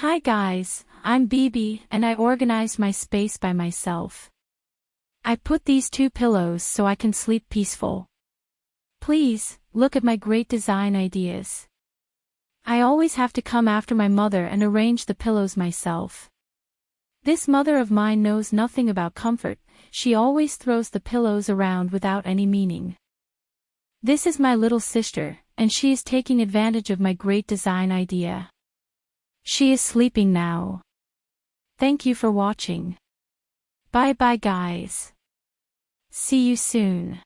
Hi guys, I'm Bibi and I organize my space by myself. I put these two pillows so I can sleep peaceful. Please, look at my great design ideas. I always have to come after my mother and arrange the pillows myself. This mother of mine knows nothing about comfort, she always throws the pillows around without any meaning. This is my little sister, and she is taking advantage of my great design idea. She is sleeping now. Thank you for watching. Bye bye guys. See you soon.